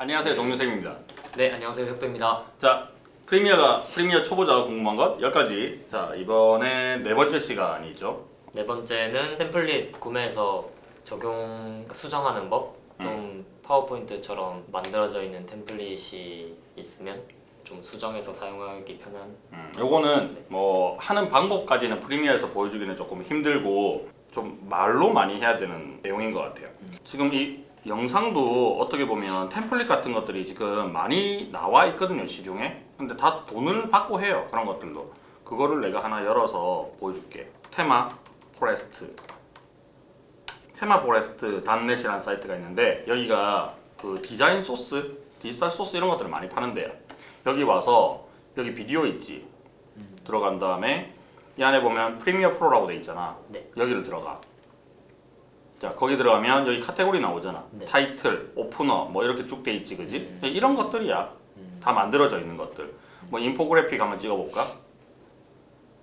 안녕하세요 동료쌤입니다. 네 안녕하세요 혁도입니다. 자 프리미어가 프리미어 초보자가 궁금한 것 10가지. 자 이번에 네 번째 시간이죠. 네 번째는 템플릿 구매해서 적용 수정하는 법? 좀 파워포인트처럼 만들어져 있는 템플릿이 있으면 좀 수정해서 사용하기 편한? 음, 요거는 뭐 하는 방법까지는 프리미어에서 보여주기는 조금 힘들고 좀 말로 많이 해야 되는 내용인 것 같아요. 지금 이 영상도 어떻게 보면 템플릿 같은 것들이 지금 많이 나와 있거든요 시중에. 근데 다 돈을 받고 해요 그런 것들도. 그거를 내가 하나 열어서 보여줄게. ThemeForest. ThemeForest dot net이라는 사이트가 있는데 여기가 그 디자인 소스 디지털 소스 이런 것들을 많이 파는데요. 여기 와서 여기 비디오 있지? 들어간 다음에 이 안에 보면 Premiere Pro라고 돼 있잖아. 네. 여기를 들어가 자 거기 들어가면 여기 카테고리 나오잖아. 네. 타이틀, 오프너 뭐 이렇게 쭉 돼 있지 그지? 음. 이런 것들이야. 음. 다 만들어져 있는 것들. 뭐 인포그래픽 한번 찍어볼까?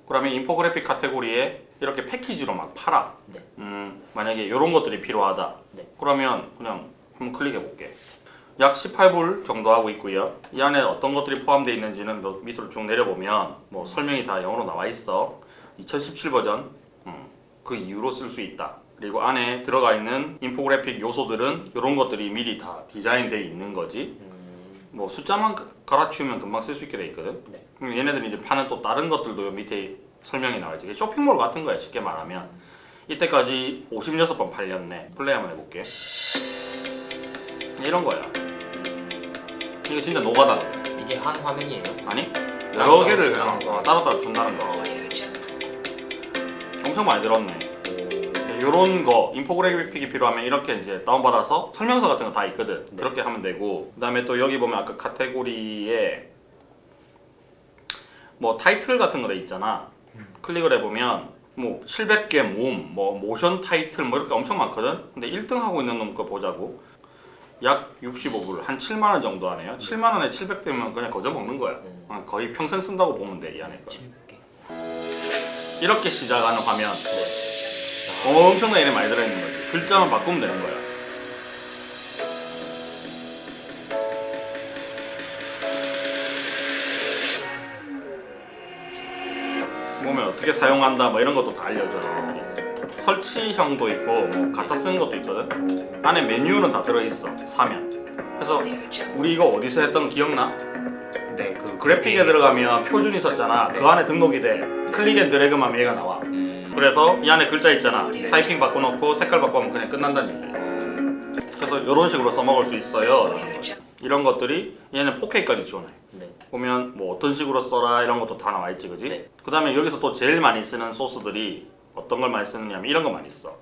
그러면 인포그래픽 카테고리에 이렇게 패키지로 막 팔아. 네. 음, 만약에 이런 것들이 필요하다. 네. 그러면 그냥 한번 클릭해 볼게. 약 18불 정도 하고 있고요. 이 안에 어떤 것들이 포함되어 있는지는 너 밑으로 쭉 내려보면 뭐 설명이 다 영어로 나와 있어. 2017 버전. 음, 그 이후로 쓸 수 있다 그리고 안에 들어가 있는 인포그래픽 요소들은 이런 것들이 미리 다 디자인되어 있는 거지. 음, 뭐 숫자만 가- 갈아치우면 금방 쓸 수 있게 돼 있거든. 네. 음, 얘네들이 이제 파는 또 다른 것들도 요 밑에 설명이 나와 있지. 쇼핑몰 같은 거야 쉽게 말하면. 이때까지 56번 팔렸네. 플레이 한번 해볼게. 이런 거야. 이거 진짜 노가다. 이게 한 화면이에요? 아니? 여러 개를 어, 거. 따로따로 준다는 거. 엄청 많이 들었네 이런 거 인포그래픽이 필요하면 이렇게 이제 다운받아서 설명서 같은 거 다 있거든. 네. 그렇게 하면 되고. 그 다음에 또 여기 보면 아까 카테고리에 뭐 타이틀 같은 거 돼 있잖아. 클릭을 해보면 뭐 700개 모음 뭐 모션 타이틀 뭐 이렇게 엄청 많거든. 근데 1등 하고 있는 놈 거 보자고. 약 65불 한 7만원 정도 하네요. 7만원에 700대면 그냥 거저 먹는 거야. 음. 어, 거의 평생 쓴다고 보면 돼 이 안에 거. 700개. 이렇게 시작하는 화면. 네. 엄청나게 이름 많이 들어있는 거지. 글자만 바꾸면 되는 거야. 보면 어떻게 사용한다 뭐 이런 것도 다 알려줘 얘네들이. 설치형도 있고 뭐 갖다 쓰는 것도 있거든? 안에 메뉴는 다 들어있어 사면. 그래서 우리 이거 어디서 했던 거 기억나? 네, 그 그래픽에 들어가면 표준 있었잖아. 그 안에 등록이 돼. click and drag만 얘가 나와. 음, 그래서 이 안에 글자 있잖아 타이핑 바꿔놓고 색깔 바꿔면 그냥 끝난다는 얘기야 그래서 이런 식으로 써먹을 수 있어요. 이런 것들이 얘는 4K까지 지원해 네. 보면 뭐 어떤 식으로 써라 이런 것도 다 나와 있지 그지? 네. 그 다음에 여기서 또 제일 많이 쓰는 소스들이 어떤 걸 많이 쓰느냐면 이런 거 많이 써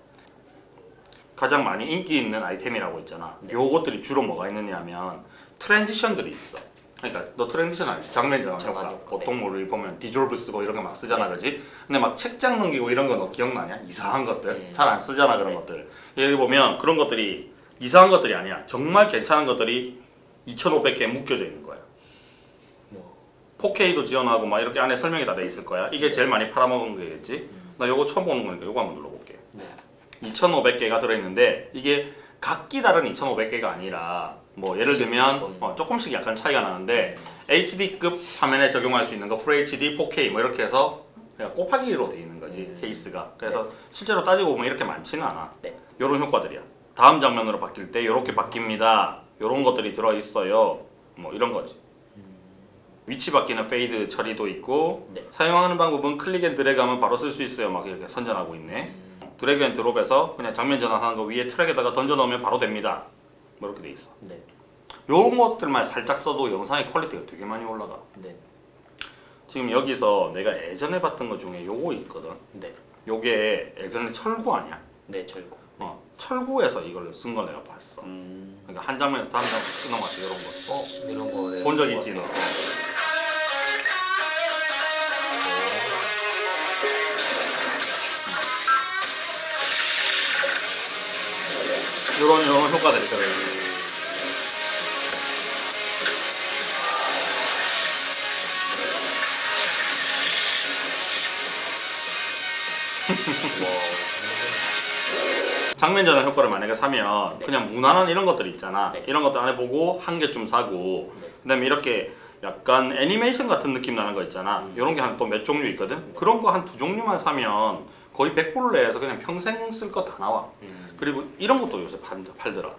가장 많이 인기 있는 아이템이라고 있잖아 네. 요것들이 주로 뭐가 있느냐 하면 transition들이 있어 그러니까 너 transition 알지? 장면이잖아 많이 보통 뭐 우리 보면 디졸브 쓰고 이런 거 막 쓰잖아 그지? 근데 막 책장 넘기고 이런 거 너 기억나냐? 이상한 것들 네. 잘안 쓰잖아 그런 네. 것들 여기 보면 그런 것들이 이상한 것들이 아니야 정말 괜찮은 것들이 2500개 묶여져 있는 거야 뭐 4K도 지원하고 막 이렇게 안에 설명이 다 돼 있을 거야. 이게 제일 많이 팔아먹은 거겠지. 나 요거 처음 보는 거니까 요거 한번 눌러볼게. 네. 2,500개가 들어있는데 이게 각기 다른 2,500개가 아니라 뭐 예를 들면 어, 조금씩 약간 차이가 나는데 HD급 화면에 적용할 수 있는 거 FHD, 4K 뭐 이렇게 해서 그냥 곱하기로 돼 있는 거지 음. 케이스가. 그래서 실제로 따지고 보면 이렇게 많지는 않아. 네. 요런 효과들이야. 다음 장면으로 바뀔 때 이렇게 바뀝니다. 요런 것들이 들어 있어요. 뭐 이런 거지. 위치 바뀌는 fade 처리도 있고 네. 사용하는 방법은 click and drag 하면 바로 쓸 수 있어요 막 이렇게 선전하고 있네 drag and drop해서 그냥 장면 전환하는 거 위에 트랙에다가 던져 넣으면 바로 됩니다 뭐 이렇게 돼 있어 네. 요런 것들만 살짝 써도 영상의 quality가 되게 많이 올라가 네. 지금 여기서 내가 예전에 봤던 것 중에 요거 있거든 네. 요게 예전에 철구 아니야? 네, 철구. 어, 철구에서 이걸 쓴 거 내가 봤어 음. 그러니까 한 장면에서 다른 장면 쓰는 거 같아 이런 거 어, 이런 거 네. 본적 있지 너 요런 효과들이 들어요 장면 전환 효과를 만약에 사면 네. 그냥 무난한 이런 것들 있잖아. 네. 이런 것들 안에 보고 한 개쯤 사고 네. 그다음에 이렇게 약간 애니메이션 같은 느낌 나는 거 있잖아. 음. 이런 게 한 또 몇 종류 있거든. 그런 거 한 두 종류만 사면 거의 100불 내에서 그냥 평생 쓸 거 다 나와. 음. 그리고 이런 것도 요새 팔, 팔더라.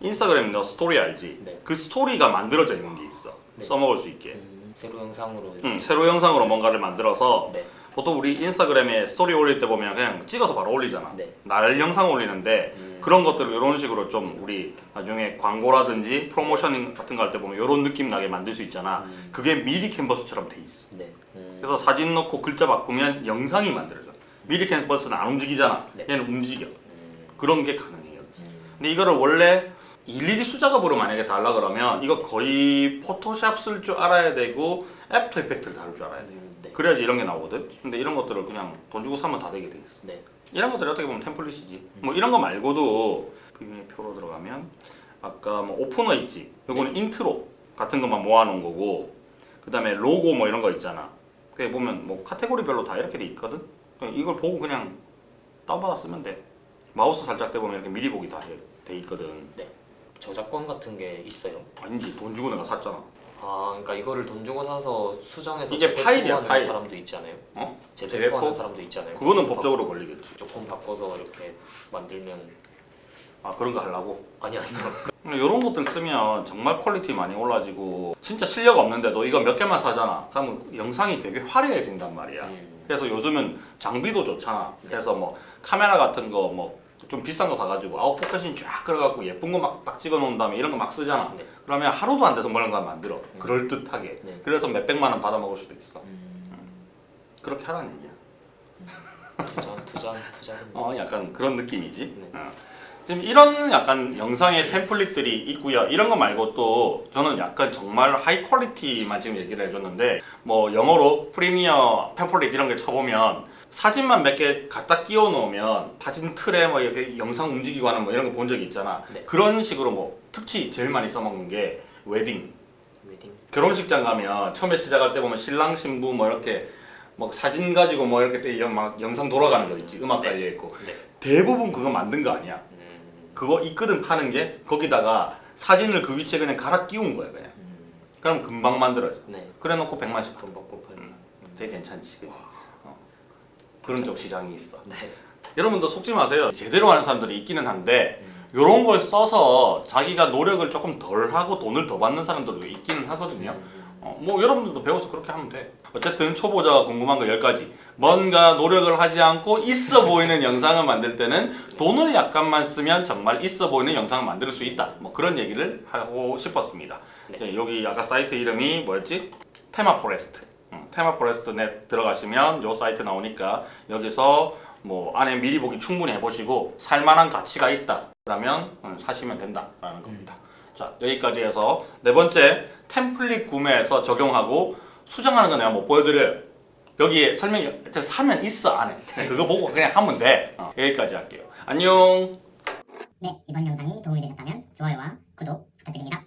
인스타그램 너 스토리 알지? 네. 그 스토리가 만들어져 있는 게 있어. 네. 써먹을 수 있게. 음, 새로 영상으로 응, 새로 영상으로 뭔가를 만들어서 네. 보통 우리 인스타그램에 스토리 올릴 때 보면 그냥 찍어서 바로 올리잖아. 네. 날 영상 올리는데 음. 그런 것들을 이런 식으로 좀 우리 나중에 광고라든지 프로모션 같은 거 할 때 보면 이런 느낌 나게 만들 수 있잖아. 음. 그게 미리캔버스처럼 돼 있어. 네. 음. 그래서 사진 넣고 글자 바꾸면 영상이 만들어져. 미리캔버스는 안 움직이잖아. 네. 얘는 움직여. 음. 그런 게 가능해요. 음. 근데 이거를 원래 일일이 수작업으로 만약에 달라 그러면 이거 거의 Photoshop 쓸 줄 알아야 되고 After Effects를 다룰 줄 알아야 돼. 음, 네. 그래야지 이런 게 나오거든. 근데 이런 것들을 그냥 돈 주고 사면 다 되게 돼 있어. 네. 이런 것들이 어떻게 보면 template이지. 뭐 이런 거 말고도 비밀 표로 들어가면 아까 뭐 오프너 있지. 요거는 인트로 같은 것만 모아놓은 거고 그 다음에 로고 뭐 이런 거 있잖아. 그게 보면 뭐 카테고리별로 다 이렇게 돼 있거든. 이걸 보고 그냥 다운받아 쓰면 돼. 마우스 살짝 대보면 이렇게 미리 보기 다 돼 있거든. 저작권 같은 게 있어요. 아니지 돈 주고 내가 샀잖아. 아, 그러니까 이거를 돈 주고 사서 수정해서 이게 파일이야, 파일. 사람도 있지 않아요? 어? 재배포하는 재배포? 사람도 있지 않아요? 그거는 법적으로 걸리겠지. 바, 조금 바꿔서 이렇게 만들면 아 그런 거 하려고. 아니 아니요. 이런 것들 쓰면 정말 quality 많이 올라지고 진짜 실력 없는데도 이거 몇 개만 사잖아. 그러면 영상이 되게 화려해진단 말이야. 음. 그래서 요즘은 장비도 좋잖아. 그래서 뭐 카메라 같은 거 뭐 좀 비싼 거 사가지고 out focusing 쫙 끌어갖고 예쁜 거 막 딱 찍어 놓은 다음에 이런 거 막 쓰잖아. 네. 그러면 하루도 안 돼서 뭐 이런 거 만들어. 음. 그럴 듯하게. 네. 그래서 몇 백만 원 받아 먹을 수도 있어. 음. 그렇게 하라는 얘기야. 투자 투자 투자는 어, 약간 그런 느낌이지. 네. 어. 지금 이런 약간 영상의 template들이 있고요. 이런 거 말고 또 저는 약간 정말 high quality만 지금 얘기를 해줬는데 뭐 영어로 Premiere template 이런 게 쳐보면 사진만 몇 개 갖다 끼워 놓으면 사진 틀에 뭐 이렇게 영상 움직이고 하는 뭐 이런 거 본 적이 있잖아. 네. 그런 식으로 뭐 특히 제일 많이 써먹는 게 웨딩. 웨딩 결혼식장 가면 처음에 시작할 때 보면 신랑 신부 뭐 이렇게 뭐 사진 가지고 뭐 이렇게 때막 영상 돌아가는 거 있지 음악 네. 달려 있고 네. 대부분 그거 만든 거 아니야 음. 그거 있거든 파는 게 거기다가 사진을 그 위치에 그냥 갈아 끼운 거야 그냥 음. 그럼 금방 만들어져 네. 그래 놓고 100만씩 돈 받고 팔. 음. 되게 괜찮지 그치? 어. 그런 쪽 시장이 있어 네. 여러분도 속지 마세요 제대로 하는 사람들이 있기는 한데 음. 이런 걸 써서 자기가 노력을 조금 덜 하고 돈을 더 받는 사람들도 있기는 하거든요 음. 어, 뭐 여러분들도 배워서 그렇게 하면 돼. 어쨌든 초보자가 궁금한 거 10가지. 뭔가 노력을 하지 않고 있어 보이는 영상을 만들 때는 돈을 약간만 쓰면 정말 있어 보이는 영상을 만들 수 있다. 뭐 그런 얘기를 하고 싶었습니다. 네. 네, 여기 아까 사이트 이름이 뭐였지? ThemeForest. 음, ThemeForest net 들어가시면 요 사이트 나오니까 여기서 뭐 안에 미리 보기 충분히 해보시고 살만한 가치가 있다. 그러면 음, 사시면 된다라는 겁니다. 자 여기까지 해서 네 번째 template 구매해서 적용하고 수정하는 거 내가 못 보여드려요. 여기에 설명이 사면 있어 안에 그거 보고 그냥 하면 돼. 어, 여기까지 할게요. 안녕. 네, 이번 영상이 도움이 되셨다면 좋아요와 구독 부탁드립니다.